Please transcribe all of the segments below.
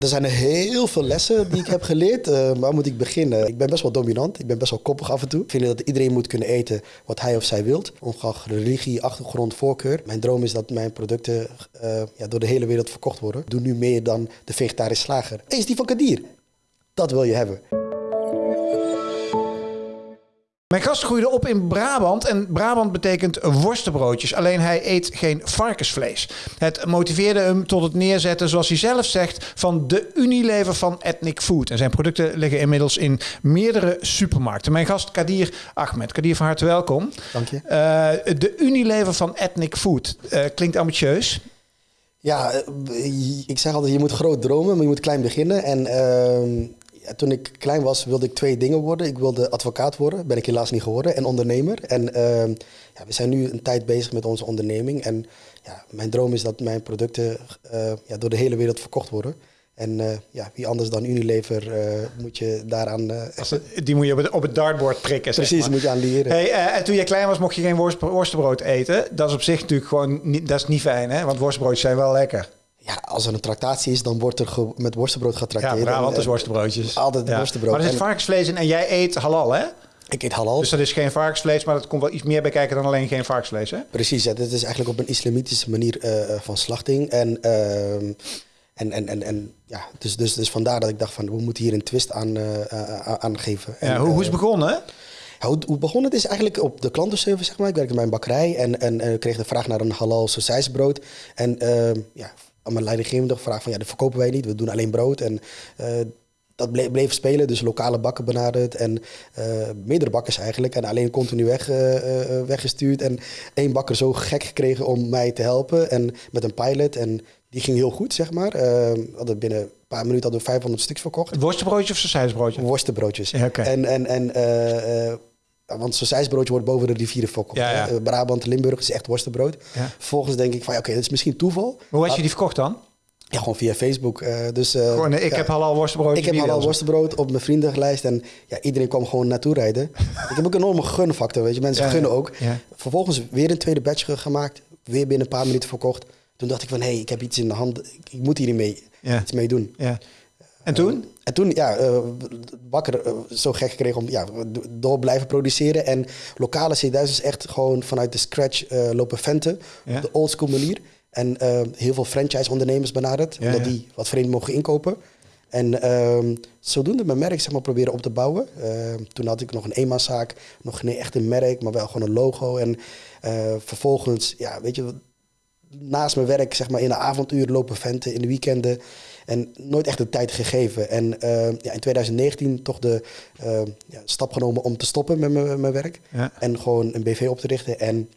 Er zijn heel veel lessen die ik heb geleerd. Uh, waar moet ik beginnen? Ik ben best wel dominant. Ik ben best wel koppig af en toe. Ik vind dat iedereen moet kunnen eten wat hij of zij wilt. Ongeacht religie, achtergrond, voorkeur. Mijn droom is dat mijn producten uh, ja, door de hele wereld verkocht worden. Doe nu meer dan de vegetarische slager. Eens die van Kadir. Dat wil je hebben. Mijn gast groeide op in Brabant en Brabant betekent worstenbroodjes. Alleen hij eet geen varkensvlees. Het motiveerde hem tot het neerzetten, zoals hij zelf zegt, van de Unilever van Ethnic Food. En zijn producten liggen inmiddels in meerdere supermarkten. Mijn gast Kadir Ahmed. Kadir, van harte welkom. Dank je. Uh, de Unilever van Ethnic Food. Uh, klinkt ambitieus. Ja, eh, ik zeg altijd, je moet groot dromen, maar je moet klein beginnen. En toen ik klein was, wilde ik twee dingen worden. Ik wilde advocaat worden, ben ik helaas niet geworden, en ondernemer. En ehm, ja, we zijn nu een tijd bezig met onze onderneming. En ja, mijn droom is dat mijn producten uh, ja, door de hele wereld verkocht worden. En uh, ja, wie anders dan Unilever uh, moet je daaraan... die moet je op het, op het dartboard prikken, Precies, zeg maar. moet je aan leren. Hey, en toen je klein was, mocht je geen worst, worstenbrood eten. Dat is op zich natuurlijk gewoon niet, dat is niet fijn, hè? Want worstenbroodjes zijn wel lekker. Ja, als er een tractatie is, dan wordt er met worstenbrood getrakteerd. Ja, Brabant is worstenbroodjes. Altijd ja. worstenbrood. Maar er zit varkensvlees in en jij eet halal, hè? Ik eet halal. Dus dat is geen varkensvlees, maar dat komt wel iets meer bij kijken dan alleen geen varkensvlees, hè? Precies, ja. Dit is eigenlijk op een islamitische manier uh, van slachting. En, uh, en, en, en, en ja, dus, dus, dus vandaar dat ik dacht van, we moeten hier een twist aan, uh, aan geven. Ja, hoe, hoe is het begonnen? Hoe, hoe begon het is eigenlijk op de klantenservice, zeg maar. Ik werkte bij een bakkerij en, en, en kreeg de vraag naar een halal sausijsbrood. En ja, aan mijn leidinggevende gevraagd van ja, dat verkopen wij niet, we doen alleen brood. En uh, dat bleef, bleef, spelen, dus lokale bakken benaderd en uh, meerdere bakkers eigenlijk. En alleen continu weg, uh, weggestuurd. En één bakker zo gek gekregen om mij te helpen en met een pilot. En die ging heel goed, zeg maar. hadden binnen een paar minuten hadden we 500 stuks verkocht. Worstenbroodjes of sausijsbroodjes? Worstenbroodjes. Ja, okay. En, en, en want zo'n sausijsbroodje wordt boven de rivieren verkocht. Ja, ja. Brabant, Limburg is echt worstenbrood. Ja. Vervolgens denk ik van, oké, okay, dat is misschien toeval. Hoe had je die verkocht dan? Ja, gewoon via Facebook. Uh, dus, uh, gewoon, ik ja, heb halal worstenbrood. Ik heb halal worstenbrood op mijn vriendenlijst. En ja, iedereen kwam gewoon naartoe rijden. ik heb ook een enorme gunfactor, weet je. Mensen Ja, gunnen ook. Ja. Vervolgens weer een tweede batch gemaakt. Weer binnen een paar minuten verkocht. Toen dacht ik van, hé, hey, ik heb iets in de hand. Ik, ik moet hier mee, iets mee doen. Ja. En toen? En toen, ja, uh, Bakker uh, zo gek gekregen om ja, door blijven produceren. En lokale C1000 is echt gewoon vanuit de scratch lopen venten. Ja. Op de oldschool manier. En heel veel franchise-ondernemers benaderd. Ja, omdat die wat vreemd mogen inkopen. En ehm, zodoende mijn merk zeg maar, proberen op te bouwen. Ehm, toen had ik nog een eenmanszaak. Nog geen echte merk, maar wel gewoon een logo. En eh, vervolgens, ja, weet je... Naast mijn werk, zeg maar, in de avonduren lopen venten, in de weekenden. En nooit echt de tijd gegeven. En uh, ja, in 2019 toch de uh, ja, stap genomen om te stoppen met mijn werk. Ja. En gewoon een BV op te richten en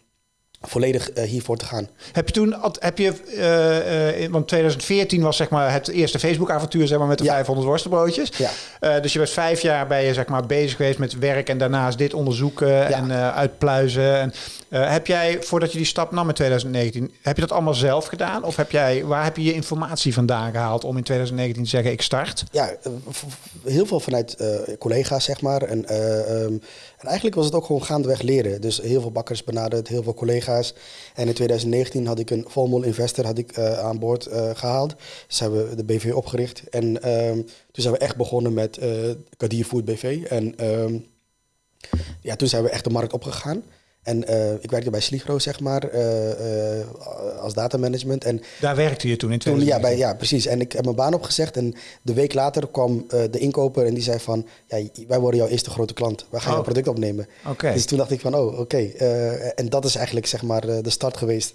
volledig uh, hiervoor te gaan. Heb je toen, heb je, want 2014 was zeg maar het eerste Facebook-avontuur zeg maar, met de Ja. 500 worstenbroodjes. Ja. Dus je bent vijf jaar ben je zeg maar bezig geweest met werk en daarnaast dit onderzoeken en uitpluizen. En, uh, heb jij, voordat je die stap nam in 2019, heb je dat allemaal zelf gedaan? Of heb jij, waar heb je je informatie vandaan gehaald om in 2019 te zeggen ik start? Ja, uh, heel veel vanuit uh, collega's zeg maar. En, um, en eigenlijk was het ook gewoon gaandeweg leren. Dus heel veel bakkers benaderd, heel veel collega's. En in 2019 had ik een Volmol investor had ik, aan boord gehaald. Dus hebben we de BV opgericht. En um, toen zijn we echt begonnen met Kadir Food BV. En um, ja, toen zijn we echt de markt opgegaan. En uh, ik werkte bij Sligro, zeg maar, uh, uh, als datamanagement. En Daar werkte je toen in toen, ja, bij, ja, precies. En ik heb mijn baan opgezegd. En de week later kwam de inkoper en die zei van... Ja, wij worden jouw eerste grote klant. Wij gaan Oh. jouw product opnemen. Dus toen dacht ik van, oh, oké. Okay. en dat is eigenlijk, zeg maar, de start geweest.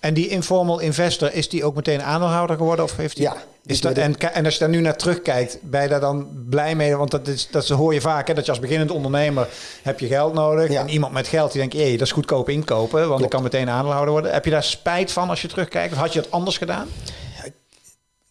En die informal investor, is die ook meteen aandeelhouder geworden? Of heeft die... Ja. Is dat, en, en als je daar nu naar terugkijkt, ben je daar dan blij mee? Want dat, is, dat hoor je vaak, hè, dat je als beginnend ondernemer heb je geld nodig. Ja. En iemand met geld die denkt, jee, dat is goedkoop inkopen, want Klopt. ik kan meteen aandeelhouder worden. Heb je daar spijt van als je terugkijkt? Of had je het anders gedaan?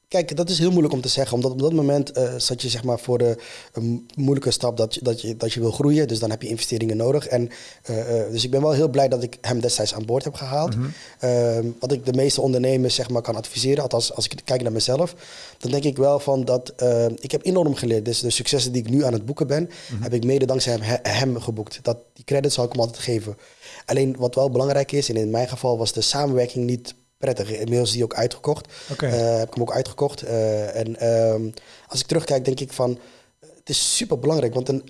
Kijk, dat is heel moeilijk om te zeggen. Omdat op dat moment uh, zat je zeg maar, voor de een moeilijke stap dat je, dat, je, dat je wil groeien. Dus dan heb je investeringen nodig. En, uh, uh, dus ik ben wel heel blij dat ik hem destijds aan boord heb gehaald. Mhm. Mm-hmm. wat ik de meeste ondernemers zeg maar, kan adviseren, althans als ik kijk naar mezelf, dan denk ik wel van dat ik heb enorm geleerd. Dus de successen die ik nu aan het boeken ben, mm-hmm. heb ik mede dankzij hem, hem geboekt. Dat, die credit zal ik hem altijd geven. Alleen wat wel belangrijk is, en in mijn geval was de samenwerking niet prettig. Inmiddels is die ook uitgekocht. Eh, heb ik hem ook uitgekocht. Eh, en ehm, als ik terugkijk, denk ik van... Het is super belangrijk, want een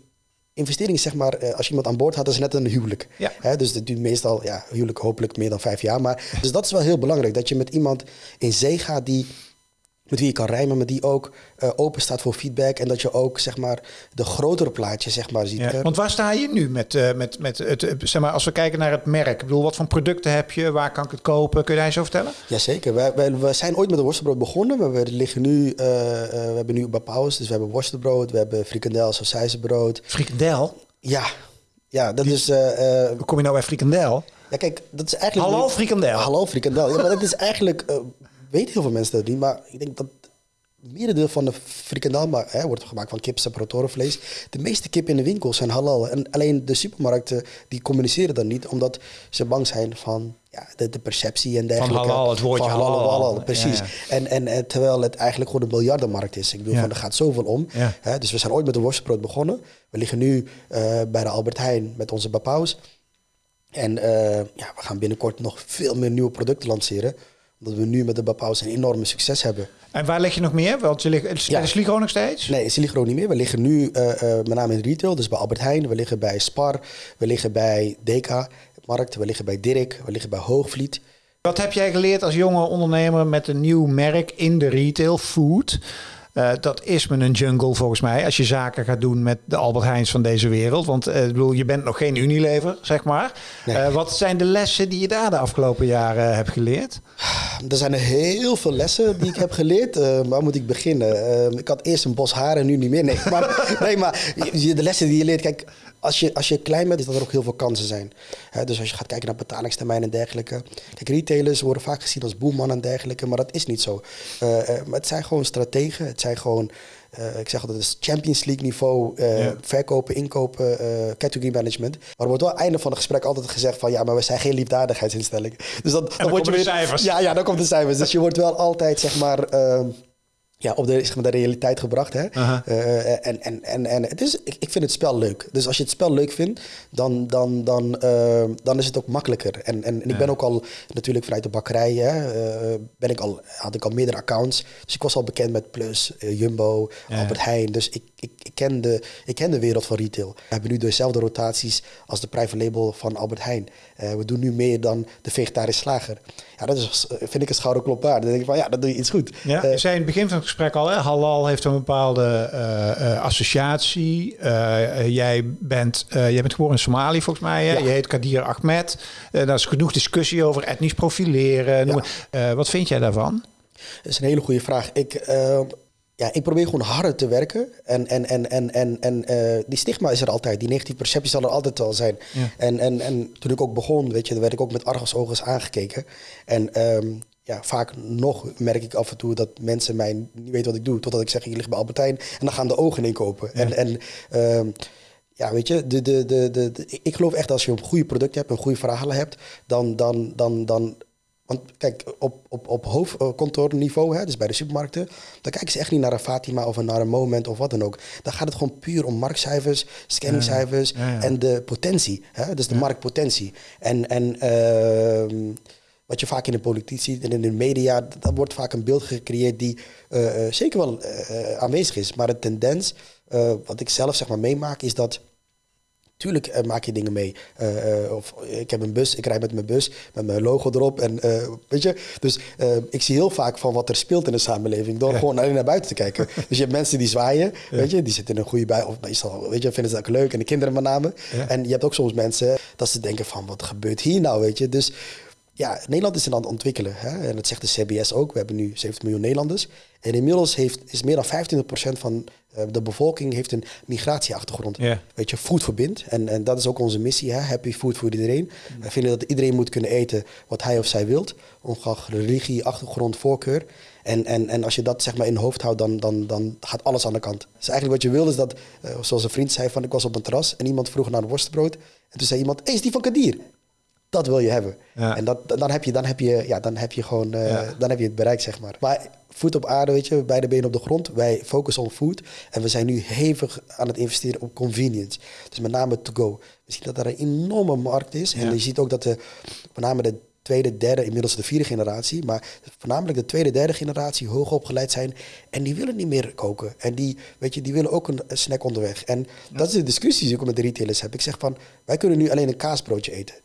investering is zeg maar... eh, als je iemand aan boord had, dat is net een huwelijk. Ja. Hè, dus dat duurt meestal, ja, huwelijk hopelijk meer dan vijf jaar. Maar, dus dat is wel heel belangrijk, dat je met iemand in zee gaat die... Met wie je kan rijmen, maar die ook eh, open staat voor feedback. En dat je ook zeg maar, de grotere plaatje zeg maar, ziet. Ja, want waar sta je nu met, eh, met, met het, eh, zeg maar, als we kijken naar het merk? Ik bedoel, wat voor producten heb je? Waar kan ik het kopen? Kun je daar eens over vertellen? Jazeker. Wij, wij, we zijn ooit met de worstenbrood begonnen. Maar we liggen nu, we hebben nu Bapauws. Dus we hebben worstenbrood, we hebben frikandel, sausijzenbrood. Frikandel? Ja, ja dat is... Hoe kom je nou bij frikandel? ja, kijk, dat is eigenlijk... Halal frikandel. Halal frikandel. Ja, maar dat is eigenlijk... weten heel veel mensen dat niet, maar ik denk dat merendeel van de frikandel maar, hè, wordt gemaakt van kip, separatorenvlees. De meeste kip in de winkel zijn halal. En alleen de supermarkten die communiceren dat niet, omdat ze bang zijn van ja, de, de perceptie en dergelijke. halal, het woordje Van halal, halal. halal, precies. Ja, En, en, en terwijl het eigenlijk gewoon een miljardenmarkt is. Ik bedoel, Ja. van, er gaat zoveel om. Hè, dus we zijn ooit met de worstenbrood begonnen. We liggen nu eh, bij de Albert Heijn met onze Bapaus. En eh, ja, we gaan binnenkort nog veel meer nieuwe producten lanceren. Omdat we nu met de Bapaus een enorme succes hebben. En waar lig je nog meer? Want je ligt, Ja. nog steeds? Nee, in Siligro niet meer. We liggen nu eh, eh, met name in retail, dus bij Albert Heijn. We liggen bij Spar, we liggen bij Deka Markt, we liggen bij Dirk, we liggen bij Hoogvliet. Wat heb jij geleerd als jonge ondernemer met een nieuw merk in de retail, food? Eh, dat is me een jungle volgens mij. Als je zaken gaat doen met de Albert Heijns van deze wereld. Want eh, bedoel, je bent nog geen Unilever, zeg maar. Nee. Eh, wat zijn de lessen die je daar de afgelopen jaren hebt geleerd? Er zijn er heel veel lessen die ik heb geleerd. Waar moet ik beginnen? Ik had eerst een bos haar en nu niet meer. Nee, maar, nee, maar de lessen die je leert... Kijk, als je, als je klein bent, is dat er ook heel veel kansen zijn. Dus als je gaat kijken naar betalingstermijnen en dergelijke. Kijk, retailers worden vaak gezien als boeman en dergelijke. Maar dat is niet zo. Eh, eh, maar het zijn gewoon strategen. Het zijn gewoon... eh, ik zeg altijd, het Champions League niveau. Ja. Verkopen, inkopen, category management. Maar er wordt wel aan het einde van het gesprek altijd gezegd van... Ja, maar we zijn geen liefdadigheidsinstelling. Dus dan, dan word je de weer- cijfers. Ja, ja, dan komt de cijfers. Dus je wordt wel altijd, zeg maar... ja, op de, zeg maar, de realiteit gebracht. Hè? Aha. Eh, en en, en, en het is, ik, ik vind het spel leuk. Dus als je het spel leuk vindt, dan, dan, dan, eh, dan is het ook makkelijker. En, en, en ik ben ook al natuurlijk vanuit de bakkerij, hè, eh, ben ik al, had ik al meerdere accounts. Dus ik was al bekend met Plus, eh, Jumbo, Ja. Albert Heijn. Dus ik, ik, ik, ken de, ik ken de wereld van retail. We hebben nu dezelfde rotaties als de private label van Albert Heijn. Eh, we doen nu meer dan de vegetarische slager. Ja, dat is, eh, vind ik een schouderklop waard. Dan denk ik van, ja, dat doe je iets goed. Ja, Eh, je zei in het begin van het gesprek al, hè, halal heeft een bepaalde eh, eh, associatie. Eh, jij, bent, jij bent geboren in Somalië volgens mij. Hè? Ja. Je heet Kadir Ahmed. Daar is genoeg discussie over etnisch profileren. Ja. wat vind jij daarvan? Dat is een hele goede vraag. Ik, ja, ik probeer gewoon harder te werken. En, en, en, en, en, en die stigma is er altijd. Die negatieve perceptie zal er altijd wel zijn. Ja. En, en, en toen ik ook begon, weet je, dan werd ik ook met argusogen aangekeken. En ehm, ja, vaak nog merk ik af en toe dat mensen mij niet weten wat ik doe. Totdat ik zeg, ik lig bij Albertijn. En dan gaan de ogen inkopen. En, en ehm, ja, weet je, de, de, de, de, ik geloof echt als je een goede product hebt, een goede verhalen hebt, dan, dan, dan, dan want kijk, op, op, op hoofdkantoorniveau, hè, dus bij de supermarkten, dan kijken ze echt niet naar een Fatima of een- naar een Moment of wat dan ook. Dan gaat het gewoon puur om marktcijfers, scanningcijfers Ja, ja. en de potentie. Hè, dus de marktpotentie. En, en ehm, wat je vaak in de politiek ziet en in de media, d- dan wordt vaak een beeld gecreëerd die eh, eh, zeker wel eh, aanwezig is. Maar de tendens, wat ik zelf zeg maar meemaak, is dat Tuurlijk maak je dingen mee. Of ik heb een bus, ik rijd met mijn bus met mijn logo erop. En, weet je? Dus ik zie heel vaak van wat er speelt in de samenleving door gewoon alleen naar buiten te kijken. dus je hebt mensen die zwaaien, weet je, die zitten in een goede bij. Of meestal, weet je, vinden ze dat leuk. En de kinderen met name. Ja. En je hebt ook soms mensen dat ze denken van wat gebeurt hier nou, weet je. Dus ja, Nederland is aan het ontwikkelen. Hè? En dat zegt de CBS ook. We hebben nu 70 miljoen Nederlanders. En inmiddels heeft, is meer dan 25% van eh, de bevolking heeft een migratieachtergrond. Weet je, food verbindt. En, en dat is ook onze missie. Hè? Happy food voor iedereen. Wij vinden dat iedereen moet kunnen eten wat hij of zij wilt. Ongeacht religie, achtergrond, voorkeur. En, en, en als je dat zeg maar in je hoofd houdt, dan, dan, dan gaat alles aan de kant. Dus eigenlijk wat je wil is dat, eh, zoals een vriend zei, van ik was op een terras en iemand vroeg naar een worstenbrood. En toen zei iemand, hey, is die van Kadir? Dat wil je hebben. Ja. En dat, dan, heb je, dan, heb je, ja, dan heb je gewoon eh, Ja. dan heb je het bereikt, zeg maar. Maar voet op aarde, weet je, beide benen op de grond. Wij focussen op food. En we zijn nu hevig aan het investeren op convenience. Dus met name to go. We zien dat er een enorme markt is. En je ziet ook dat de, met name de tweede, derde, inmiddels de vierde generatie. Maar voornamelijk de tweede, derde generatie hoog opgeleid zijn. En die willen niet meer koken. En die, weet je, die willen ook een, een snack onderweg. En dat is de discussie die ik met de retailers heb. Ik zeg van, wij kunnen nu alleen een kaasbroodje eten.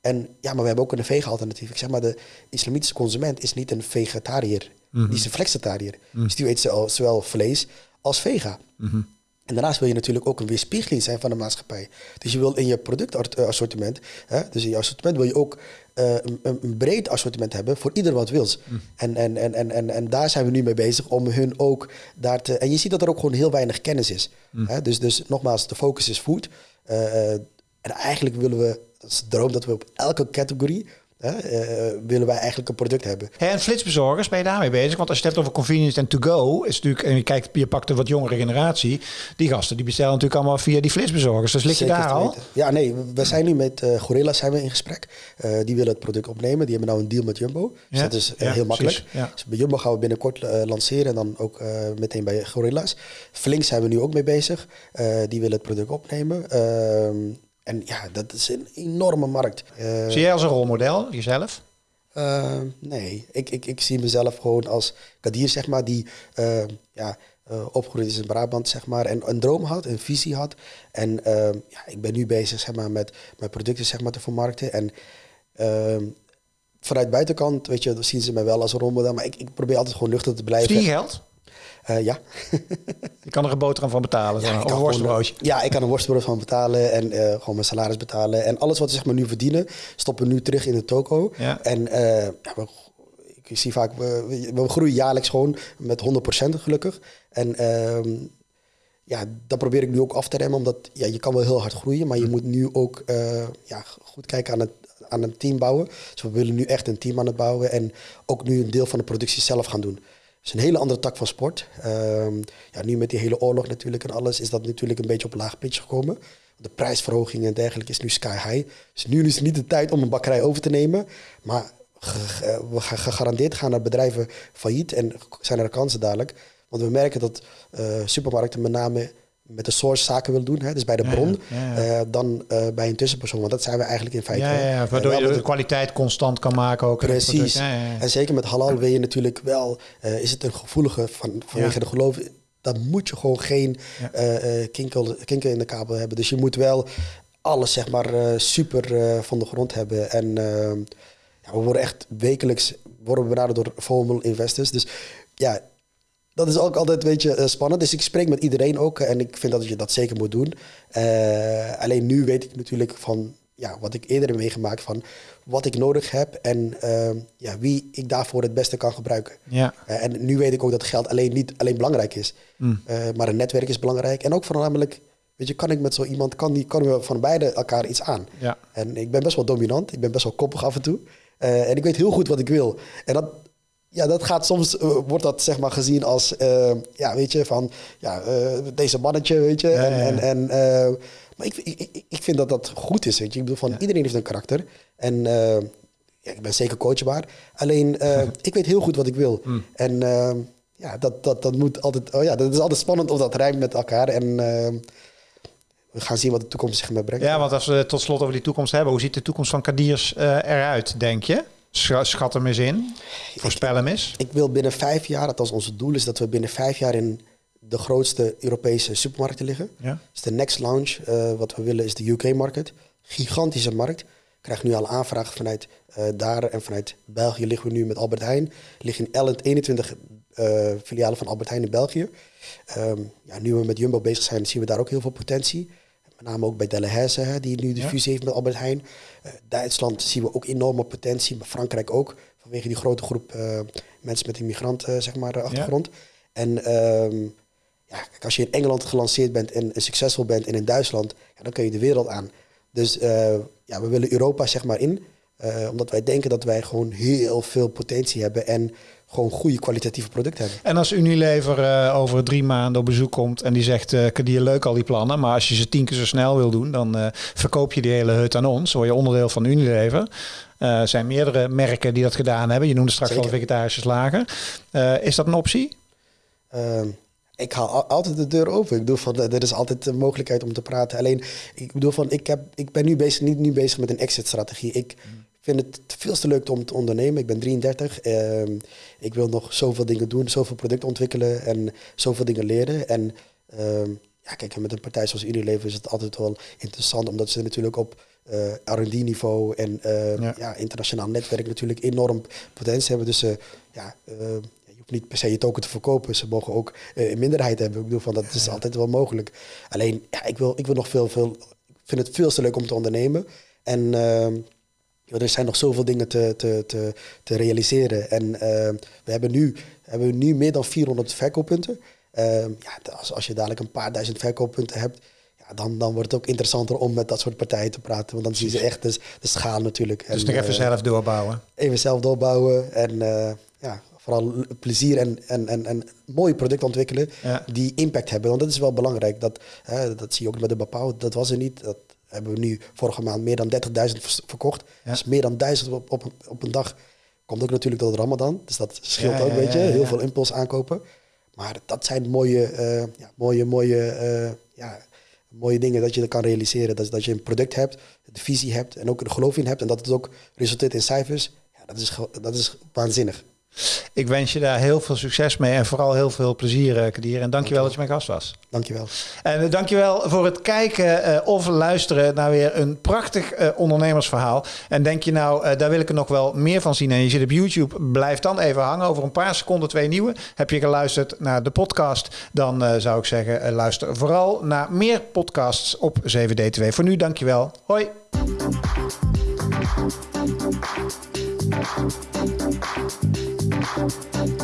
En ja, maar we hebben ook een vega-alternatief. Ik zeg maar, de islamitische consument is niet een vegetariër. Die is een flexitariër. Dus die eet zowel- vlees als vega. En daarnaast wil je natuurlijk ook een weerspiegeling zijn van de maatschappij. Dus je wil in je productassortiment, hè, dus in je assortiment wil je ook eh, een, een breed assortiment hebben voor ieder wat wils. En, en, en, en, en, en daar zijn we nu mee bezig om hun ook daar te. En je ziet dat er ook gewoon heel weinig kennis is. Hè? Dus, dus nogmaals, de focus is food. Eh, eh, en eigenlijk willen we, dat is de droom dat we op elke categorie. hè, eh, willen wij eigenlijk een product hebben. En flitsbezorgers, ben je daarmee bezig? Want als je het hebt over convenience en to-go, is natuurlijk, en je kijkt, je pakt een wat jongere generatie, die gasten die bestellen natuurlijk allemaal via die flitsbezorgers. Dus lig je daar al? weten. Ja, nee, we- zijn nu met eh Gorilla zijn we in gesprek. Eh, die willen het product opnemen. Die hebben nou een deal met Jumbo. Dus Ja, dat is ja, heel makkelijk. ja. Dus bij Jumbo gaan we binnenkort lanceren en dan ook meteen bij Gorilla's. Flink zijn we nu ook mee bezig. Die willen het product opnemen. Ehm, en ja, dat is een enorme markt. Eh, Zie jij als een rolmodel, jezelf? eh, nee, ik, ik, ik zie mezelf gewoon als Kadir, zeg maar, die eh, ja, opgegroeid is in Brabant, zeg maar, en een droom had, een visie had. En ja, ik ben nu bezig, zeg maar, met mijn producten, zeg maar, te vermarkten. En eh, vanuit buitenkant, weet je, zien ze mij wel als een rolmodel, maar ik, ik probeer altijd gewoon nuchter te blijven. Verdien je geld? Eh, ja. Je kan er een boterham van betalen, ik of een worstbroodje. Ja, ik kan een worstbrood van betalen en eh, gewoon mijn salaris betalen. En alles wat we zeg maar, nu verdienen, stoppen we nu terug in de toko. Ja. En ja, we, ik zie vaak, we, we, groeien jaarlijks gewoon met 100% gelukkig. En ehm, ja, dat probeer ik nu ook af te remmen, omdat ja, je kan wel heel hard groeien, maar je moet nu ook ja, goed kijken aan het aan een team bouwen. Dus we willen nu echt een team aan het bouwen en ook nu een deel van de productie zelf gaan doen. Is een hele andere tak van sport. Ehm, ja, nu met die hele oorlog natuurlijk en alles is dat natuurlijk een beetje op laag pitch gekomen. De prijsverhoging en dergelijke is nu sky high. Dus nu is niet de tijd om een bakkerij over te nemen. Maar ge- we gegarandeerd gaan naar bedrijven failliet en zijn er kansen dadelijk. Want we merken dat eh, supermarkten met name met de source zaken willen doen. Hè, dus bij de bron. ja, ja. eh, dan eh, bij een tussenpersoon. Want dat zijn we eigenlijk in feite. Ja, waardoor je de kwaliteit constant kan maken ook. Precies. En zeker met halal wil je natuurlijk wel, eh, is het een gevoelige van, vanwege de geloof. Dan moet je gewoon geen kinkel, kinkel in de kabel hebben. Dus je moet wel alles zeg maar super van de grond hebben. En ja, we worden echt wekelijks worden we benaderd door formal investors. Dus ja, dat is ook altijd een beetje eh, spannend. Dus ik spreek met iedereen ook en ik vind dat je dat zeker moet doen. Eh, alleen nu weet ik natuurlijk van ja, wat ik eerder heb meegemaakt van wat ik nodig heb en eh, ja, wie ik daarvoor het beste kan gebruiken. Ja. Eh, en nu weet ik ook dat geld alleen niet alleen belangrijk is, Mm. Eh, maar een netwerk is belangrijk. En ook voornamelijk, weet je, kan ik met zo iemand, kan, die, kan we van beide elkaar iets aan. Ja. En ik ben best wel dominant, ik ben best wel koppig af en toe. Eh, en ik weet heel goed wat ik wil. En dat, ja, dat gaat soms, eh, wordt dat zeg maar gezien als, eh, ja, weet je, van, ja, eh, deze mannetje, weet je. Ja, en, ja, ja. en, en, maar ik, ik, ik- vind dat dat goed is, weet je. Ik bedoel, van, iedereen heeft een karakter. En ja, ik ben zeker coachbaar. Alleen, eh, ik weet heel goed wat ik wil. Hmm. En ja, dat, dat, dat moet altijd, oh ja, dat is altijd spannend of dat rijmt met elkaar. En we gaan zien wat de toekomst zich met brengt. ja, want als we tot slot over die toekomst hebben, hoe ziet de toekomst van Kadiers eruit, denk je? Scha- Schat hem eens in. Voorspel hem eens. Ik wil binnen vijf jaar, althans onze doel is dat we binnen vijf jaar in de grootste Europese supermarkten liggen. Ja. Dus de next launch, eh, wat we willen, is de UK-market. Gigantische markt. Ik krijg nu al aanvragen vanuit eh, daar en vanuit België liggen we nu met Albert Heijn. Liggen in 11 21 eh, filialen van Albert Heijn in België. Ehm, ja, nu we met Jumbo bezig zijn, zien we daar ook heel veel potentie. Met name ook bij Delhaize, hè, die nu de fusie heeft met Albert Heijn. Eh, Duitsland zien we ook enorme potentie, maar Frankrijk ook. Vanwege die grote groep eh, mensen met een migrant eh, zeg maar, achtergrond. En ehm, ja, kijk, als je in Engeland gelanceerd bent en, en succesvol bent en in Duitsland, ja, dan kun je de wereld aan. Dus ja, we willen Europa zeg maar in. omdat wij denken dat wij gewoon heel veel potentie hebben en gewoon goede kwalitatieve producten hebben. En als Unilever eh, over drie maanden op bezoek komt en die zegt, eh Kadir, leuk al die plannen, maar als je ze tien keer zo snel wil doen, dan eh, verkoop je die hele hut aan ons. Word je onderdeel van Unilever. Er zijn meerdere merken die dat gedaan hebben. Je noemde straks al Zeker. vegetarische slager. Is dat een optie? Ehm, ik haal al- altijd de deur open. Ik bedoel van, er is altijd de mogelijkheid om te praten. Alleen, ik bedoel van, ik, heb, ik ben nu bezig, niet nu bezig met een exit-strategie. Ik vind het veel te leuk om te ondernemen. Ik ben 33. Ehm, ik wil nog zoveel dingen doen, zoveel producten ontwikkelen en zoveel dingen leren. En ehm, ja, kijk, met een partij zoals Unilever is het altijd wel interessant, omdat ze natuurlijk op uh, R&D-niveau en uh, ja. internationaal netwerk natuurlijk enorm potentie hebben. Dus uh, ja, je hoeft niet per se je token te verkopen. Ze mogen ook een minderheid hebben. Ik bedoel, van, dat is altijd wel mogelijk. Alleen, ja, ik wil, ik wil nog veel, veel... Ik vind het veel te leuk om te ondernemen. En ehm, er zijn nog zoveel dingen te, te, te, te realiseren. En we hebben nu, hebben nu meer dan 400 verkooppunten. Ehm, ja, als, als je dadelijk een paar duizend verkooppunten hebt dan, dan wordt het ook interessanter om met dat soort partijen te praten. Want dan zien ze echt de, de schaal natuurlijk. Dus nog even uh, zelf doorbouwen. Even zelf doorbouwen en uh, ja, vooral plezier en, en, en, en mooie producten ontwikkelen die impact hebben. Want dat is wel belangrijk. Dat, dat zie je ook met de bepaal. Dat was er niet. Dat hebben we nu vorige maand meer dan 30.000 verkocht. Ja. Dus meer dan 1000 op, op, op een dag. Komt ook natuurlijk door de Ramadan. Dus dat scheelt ook een beetje. Heel veel impuls aankopen. Maar dat zijn mooie, uh, ja, mooie, mooie ja, mooie dingen dat je kan realiseren. Dat, dat je een product hebt, de visie hebt en ook een geloof in hebt. En dat het ook resulteert in cijfers. Ja, dat, is, dat is waanzinnig. Ik wens je daar heel veel succes mee en vooral heel veel plezier, eh, Kadir. En dankjewel dat je mijn gast was. Dankjewel. En uh, dankjewel voor het kijken uh, of luisteren naar weer een prachtig ondernemersverhaal. En denk je nou, daar wil ik er nog wel meer van zien en je zit op YouTube, blijf dan even hangen. Over een paar seconden twee nieuwe. Heb je geluisterd naar de podcast, dan zou ik zeggen, luister vooral naar meer podcasts op 7D2. Voor nu, dankjewel. Hoi. Música